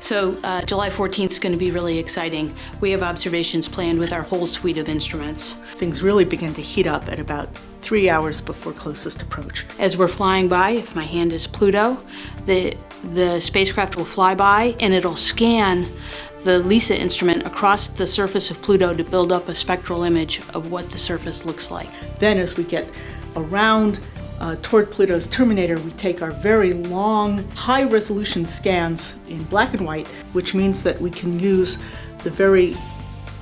So uh, July 14th is going to be really exciting. We have observations planned with our whole suite of instruments. Things really begin to heat up at about three hours before closest approach. As we're flying by, if my hand is Pluto, the, the spacecraft will fly by and it'll scan the LEISA instrument across the surface of Pluto to build up a spectral image of what the surface looks like. Then as we get around uh, toward Pluto's terminator, we take our very long, high-resolution scans in black and white, which means that we can use the very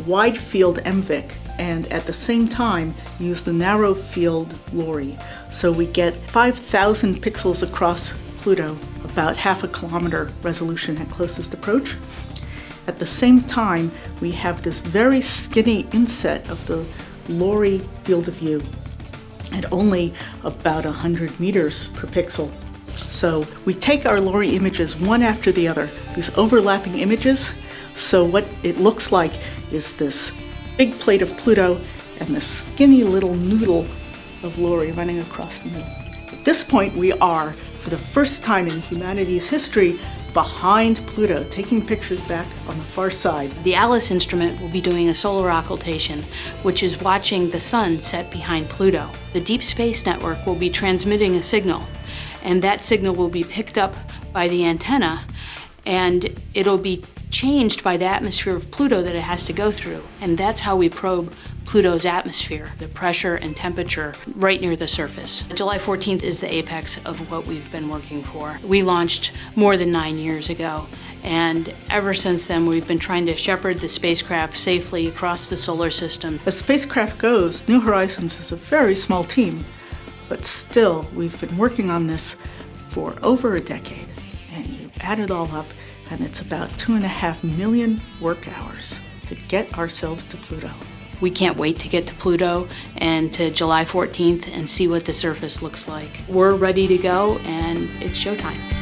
wide field MVIC and at the same time use the narrow field LORRI. So we get 5,000 pixels across Pluto, about half a kilometer resolution at closest approach. At the same time, we have this very skinny inset of the LORRI field of view at only about 100 meters per pixel. So we take our LORRI images one after the other, these overlapping images. So what it looks like is this big plate of Pluto and the skinny little noodle of LORRI running across the middle. At this point we are, for the first time in humanity's history, behind Pluto, taking pictures back on the far side. The ALICE instrument will be doing a solar occultation, which is watching the sun set behind Pluto. The Deep Space Network will be transmitting a signal, and that signal will be picked up by the antenna, and it'll be changed by the atmosphere of Pluto that it has to go through. And that's how we probe Pluto's atmosphere, the pressure and temperature right near the surface. July 14th is the apex of what we've been working for. We launched more than nine years ago, and ever since then we've been trying to shepherd the spacecraft safely across the solar system. As spacecraft goes, New Horizons is a very small team, but still we've been working on this for over a decade, and you add it all up, and it's about two and a half million work hours to get ourselves to Pluto. We can't wait to get to Pluto and to July 14th and see what the surface looks like. We're ready to go and it's showtime.